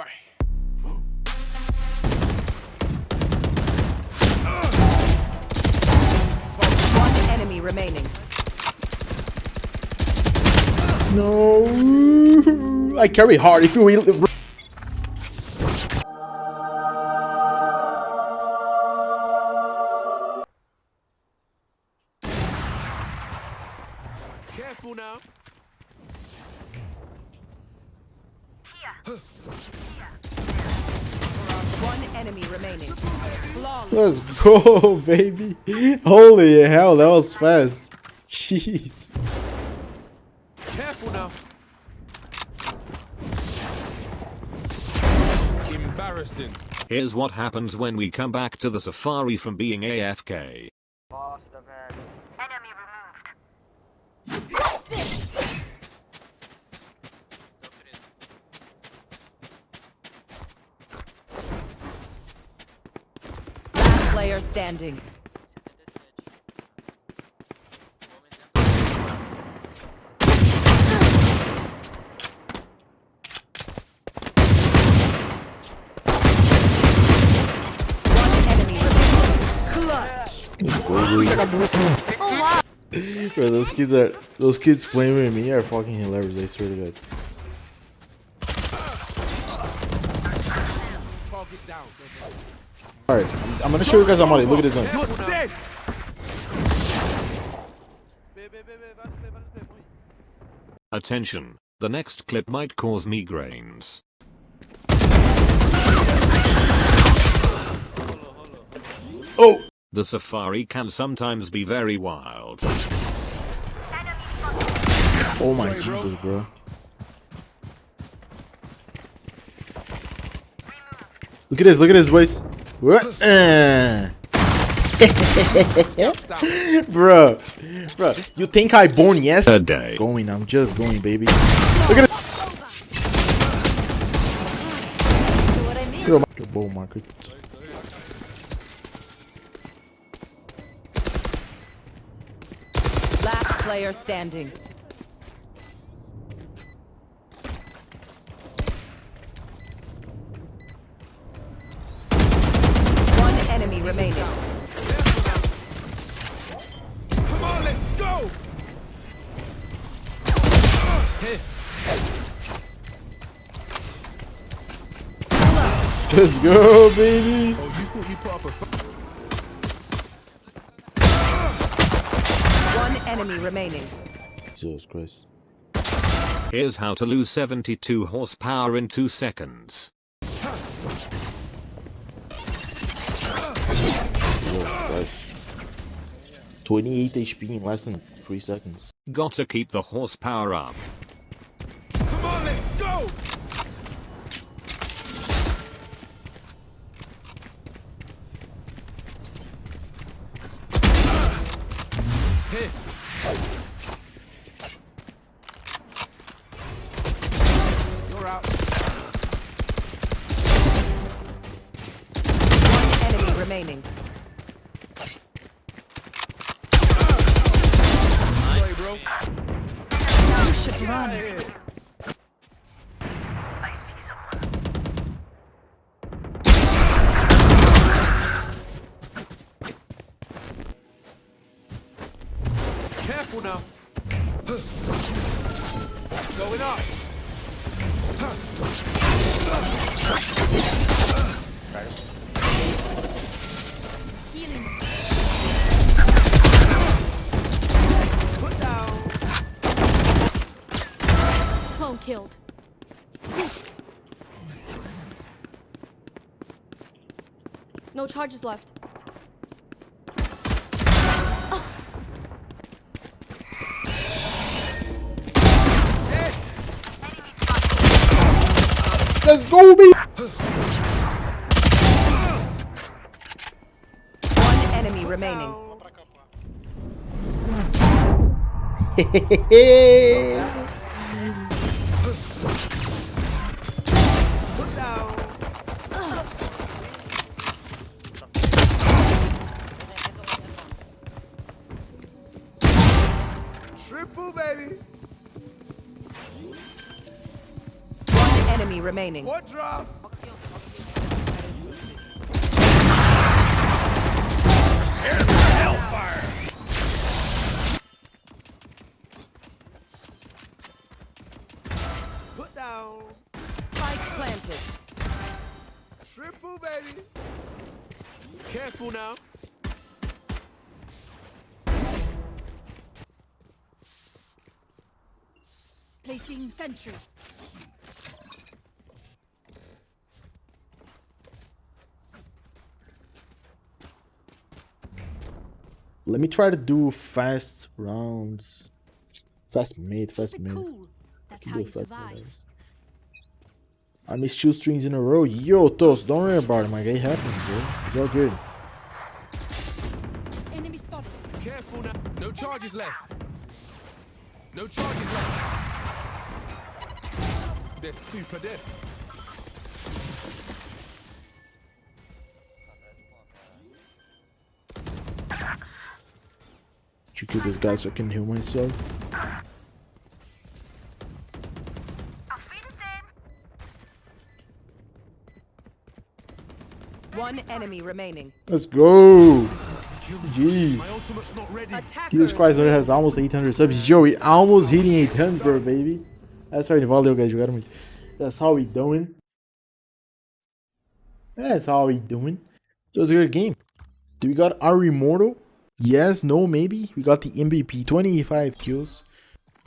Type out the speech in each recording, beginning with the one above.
One enemy remaining. No. I carry hard. If you will. Careful now. One enemy remaining. Flawless. Let's go, baby. Holy hell, that was fast. Jeez. Careful now. Embarrassing. Here's what happens when we come back to the safari from being AFK. Player standing. Bro, those kids are those kids playing with me are fucking hilarious. I swear to God. Target down. I'm, gonna show you guys I'm. Look at this one. Attention, the next clip might cause migraines. Oh! The safari can sometimes be very wild. Oh my Jesus, bro. Look at this, look at his boys. Bro, bro, you think I born yesterday? Going, I'm just going, baby. Look at it. Look my market. Last player standing. Let's go, baby. Oh, you thought you put up a f- One enemy remaining. Jesus Christ. Here's how to lose 72 horsepower in 2 seconds. Jesus Christ. 28 HP in less than 3 seconds. Gotta keep the horsepower up. Come on, let's go. Remaining. Careful now. Going up. Down. Clone killed. No charges left. Let's go, baby. Remaining. Triple, baby. One enemy remaining. Quadra. Put Triple, baby. Careful now. Placing sentry. Let me try to do fast rounds. Fast mid, fast Keep it mid. cool. That's how you fast survive. rounds. I missed two strings in a row. Yo, Toast, don't worry about it, my guy. It happens, bro. It's all good. Enemy spotted. Careful now. No charges left. No charges left. They're super dead. Should kill this guy so I can heal myself. One enemy remaining. Let's go. Jeez. My ultimate's not ready. Attackers. Jesus Christ, it has almost 800 subs. Joey, almost hitting 800, baby. That's right, valeu, guys. Jogaram muito. That's how we doing. That's how we doing. It was a good game. Do we got our immortal? Yes, no, maybe. We got the MVP, 25 kills.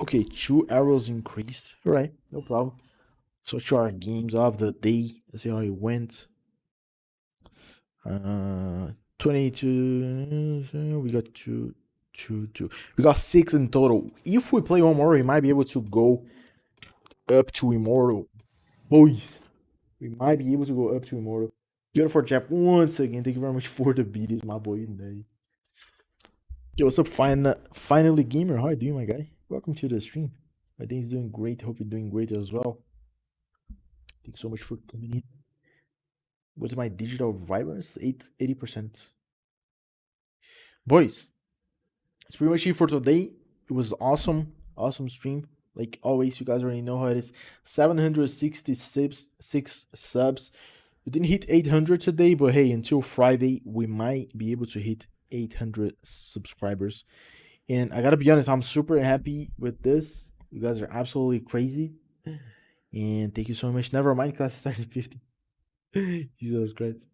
Okay, two arrows increased. Alright, no problem. So show our games of the day. Let's see how it went. Uh, 22. We got two, two, two. We got six in total. If we play one more, we might be able to go up to immortal. Boys, we might be able to go up to immortal. Beautiful Jeff once again. Thank you very much for the beaties, my boy. Nay. Yo, what's up, fin- finally gamer? How you doing, my guy? Welcome to the stream. I think he's doing great. Hope you're doing great as well. Thank you so much for coming in. What's my digital? Eight, 80%. Boys, that's pretty much it for today. It was awesome. Awesome stream. Like always, you guys already know how it is. 766 six subs. We didn't hit 800 today, but hey, until Friday, we might be able to hit 800 subscribers. And I gotta be honest, I'm super happy with this. You guys are absolutely crazy. And thank you so much. Never mind, class started 50. Jesus Christ.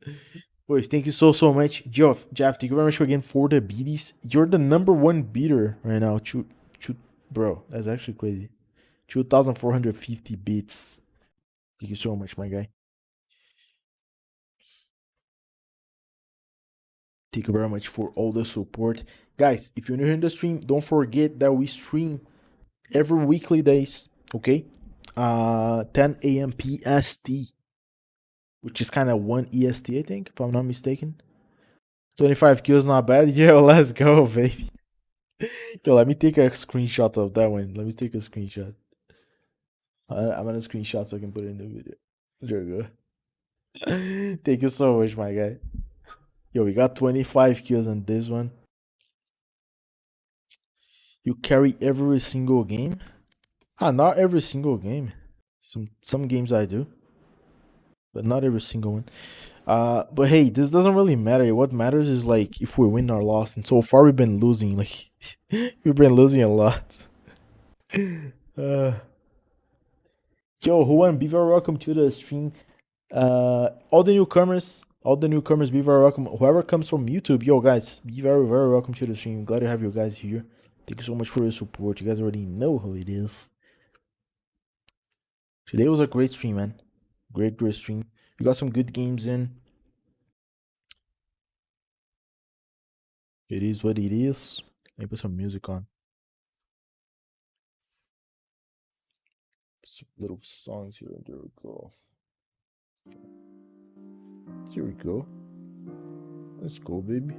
Boys, thank you so so much. Jeff, Jeff, thank you very much again for the beaties. You're the number one beater right now. Chu, chu, bro, that's actually crazy. 2,450 beats. Thank you so much, my guy. Thank you very much for all the support. Guys, if you're new here in the stream, don't forget that we stream every weekly days, okay? Uh 10 a.m. PST which is kind of one EST, I think, if I'm not mistaken. 25 kills, not bad. Yo, let's go, baby. Yo, let me take a screenshot of that one. Let me take a screenshot. I'm gonna screenshot so I can put it in the video. There we go. Thank you so much, my guy. Yo, we got 25 kills on this one. You carry every single game? Ah, not every single game. Some some games I do but not every single one. Uh, but hey, this doesn't really matter. What matters is like if we win or lost. And so far, we've been losing. Like we've been losing a lot. uh, yo, who won? Be very welcome to the stream. Uh, all the newcomers, all the newcomers, be very welcome. Whoever comes from YouTube, yo guys, be very very welcome to the stream. Glad to have you guys here. Thank you so much for your support. You guys already know how it is. Today was a great stream, man. Great, great stream. We got some good games in. It is what it is. Let me put some music on. Some little songs here. There we go. Here we go. Let's go, baby.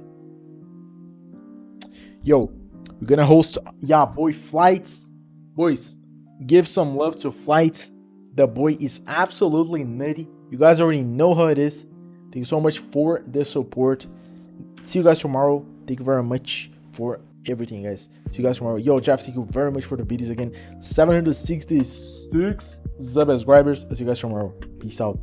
Yo, we're gonna host, yeah, boy, flights. Boys, give some love to flights. The boy is absolutely nutty. You guys already know how it is. Thank you so much for the support. See you guys tomorrow. Thank you very much for everything, guys. See you guys tomorrow. Yo, Jeff, thank you very much for the videos again. 766 subscribers. See you guys tomorrow. Peace out.